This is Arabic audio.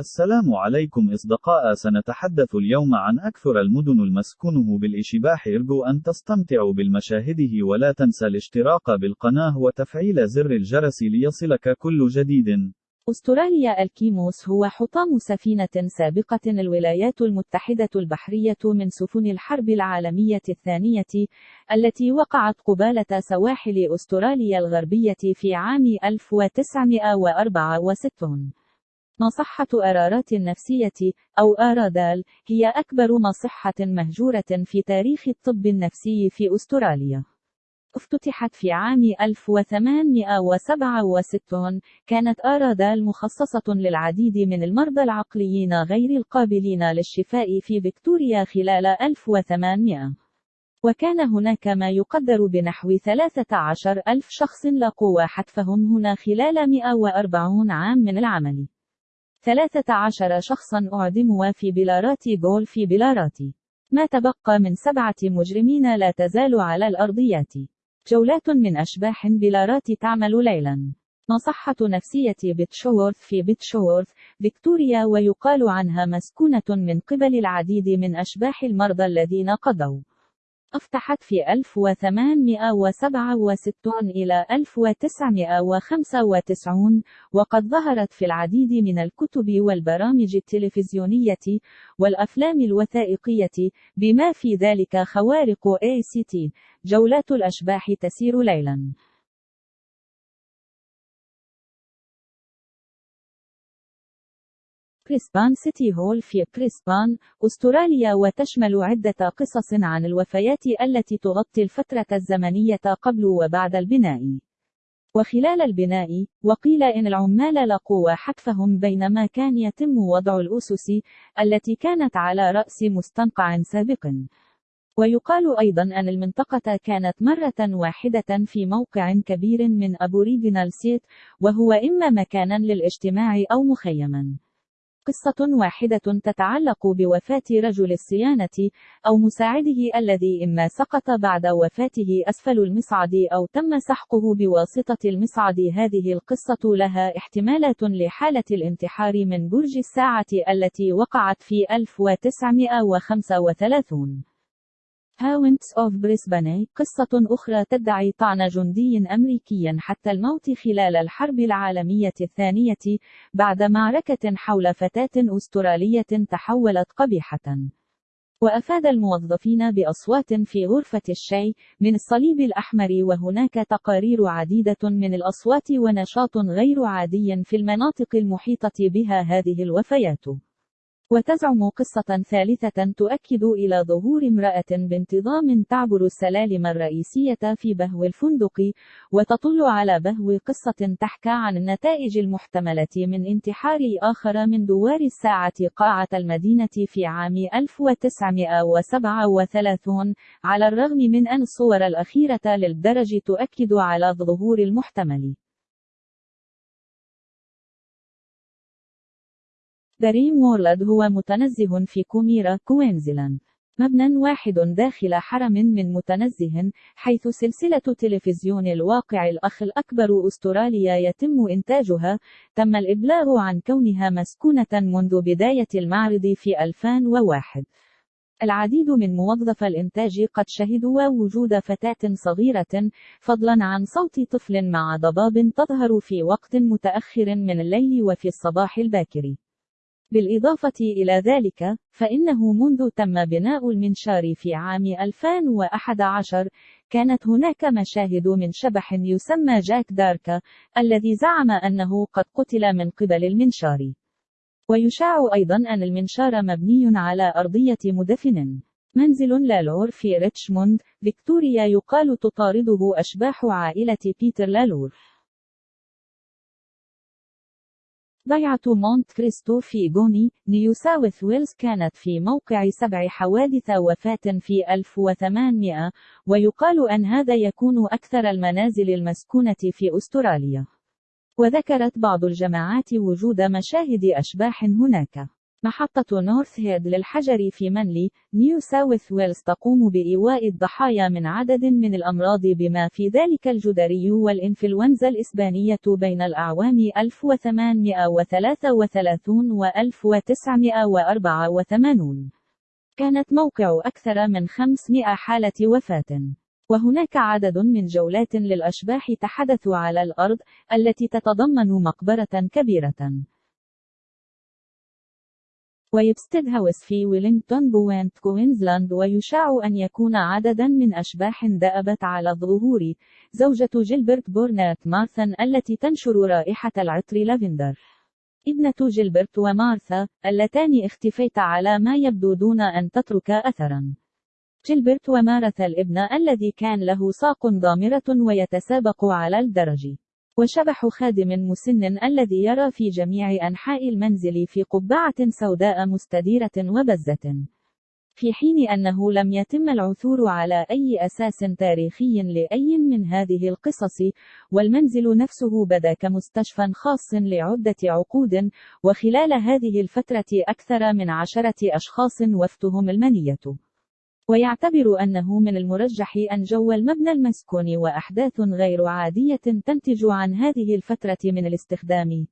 السلام عليكم إصدقاء سنتحدث اليوم عن أكثر المدن المسكونه بالإشباح. ارجو أن تستمتعوا بالمشاهده ولا تنسى الاشتراك بالقناة وتفعيل زر الجرس ليصلك كل جديد. أستراليا الكيموس هو حطام سفينة سابقة الولايات المتحدة البحرية من سفن الحرب العالمية الثانية التي وقعت قبالة سواحل أستراليا الغربية في عام 1964 مصحة أرارات النفسية أو آرادال هي أكبر مصحة مهجورة في تاريخ الطب النفسي في أستراليا. افتتحت في عام 1867 كانت آرادال مخصصة للعديد من المرضى العقليين غير القابلين للشفاء في فيكتوريا خلال 1800 وكان هناك ما يقدر بنحو 13 ألف شخص لقوا حتفهم هنا خلال 140 عام من العمل. 13 شخصا أعدموا في بلارات جول في بلارات. ما تبقى من سبعة مجرمين لا تزال على الأرضيات. جولات من أشباح بلارات تعمل ليلا. مصحة نفسية بيتشوورث في بيتشوورث فيكتوريا ويقال عنها مسكونة من قبل العديد من أشباح المرضى الذين قضوا. أفتحت في 1867 إلى 1995 وقد ظهرت في العديد من الكتب والبرامج التلفزيونية والأفلام الوثائقية بما في ذلك خوارق ACT جولات الأشباح تسير ليلاً. بريسبان سيتي هول في بريسبان، أستراليا وتشمل عدة قصص عن الوفيات التي تغطي الفترة الزمنية قبل وبعد البناء. وخلال البناء، وقيل إن العمال لقوا حتفهم بينما كان يتم وضع الأسس التي كانت على رأس مستنقع سابق. ويقال أيضا أن المنطقة كانت مرة واحدة في موقع كبير من أبوريجينال سيت، وهو إما مكانا للاجتماع أو مخيما. قصة واحدة تتعلق بوفاة رجل الصيانة أو مساعده الذي إما سقط بعد وفاته أسفل المصعد أو تم سحقه بواسطة المصعد. هذه القصة لها احتمالات لحالة الانتحار من برج الساعة التي وقعت في 1935 Haunts of Brisbane قصة أخرى تدعي طعن جندي أمريكي حتى الموت خلال الحرب العالمية الثانية بعد معركة حول فتاة أسترالية تحولت قبيحة. وأفاد الموظفين بأصوات في غرفة الشاي من الصليب الأحمر وهناك تقارير عديدة من الأصوات ونشاط غير عادي في المناطق المحيطة بها هذه الوفيات. وتزعم قصة ثالثة تؤكد إلى ظهور امرأة بانتظام تعبر السلالم الرئيسية في بهو الفندق، وتطل على بهو قصة تحكى عن النتائج المحتملة من انتحار آخر من دوار الساعة قاعة المدينة في عام 1937 على الرغم من أن الصور الأخيرة للدرج تؤكد على الظهور المحتمل. دريم وورلد هو متنزه في كوميرا كوينزلاند. مبنى واحد داخل حرم من متنزه حيث سلسلة تلفزيون الواقع الأخ الأكبر أستراليا يتم إنتاجها. تم الإبلاغ عن كونها مسكونة منذ بداية المعرض في 2001 العديد من موظف الإنتاج قد شهدوا وجود فتاة صغيرة فضلا عن صوت طفل مع ضباب تظهر في وقت متأخر من الليل وفي الصباح الباكر. بالإضافة إلى ذلك، فإنه منذ تم بناء المنشار في عام 2011 كانت هناك مشاهد من شبح يسمى جاك داركا الذي زعم أنه قد قتل من قبل المنشار. ويشاع أيضا أن المنشار مبني على أرضية مدفن. منزل لالور في ريتشموند فيكتوريا يقال تطارده أشباح عائلة بيتر لالور. ضيعة مونت كريستو في جوني، نيو ساوث ويلز كانت في موقع سبع حوادث وفاة في 1800 ويقال أن هذا يكون أكثر المنازل المسكونة في أستراليا. وذكرت بعض الجماعات وجود مشاهد أشباح هناك. محطة نورث هيد للحجر في منلي، نيو ساوث ويلز تقوم بإيواء الضحايا من عدد من الأمراض بما في ذلك الجدري والإنفلونزا الإسبانية بين الأعوام 1833 و 1984. كانت موقع أكثر من 500 حالة وفاة. وهناك عدد من جولات للأشباح تحدث على الأرض، التي تتضمن مقبرة كبيرة. ويبستد هاوس في ويلينغتون بوينت كوينزلاند ويشاع أن يكون عددا من أشباح دأبت على الظهور زوجة جيلبرت بورنات مارثن التي تنشر رائحة العطر لافندر ابنة جيلبرت ومارثا اللتان اختفيت على ما يبدو دون أن تترك أثرا. جيلبرت ومارثا الابن الذي كان له ساق ضامرة ويتسابق على الدرج. وشبح خادم مسن الذي يرى في جميع أنحاء المنزل في قبعة سوداء مستديرة وبزة. في حين أنه لم يتم العثور على أي أساس تاريخي لأي من هذه القصص، والمنزل نفسه بدا كمستشفى خاص لعدة عقود، وخلال هذه الفترة أكثر من عشرة أشخاص وفتهم المنية. ويعتبر أنه من المرجح أن جو المبنى المسكون وأحداث غير عادية تنتج عن هذه الفترة من الاستخدام.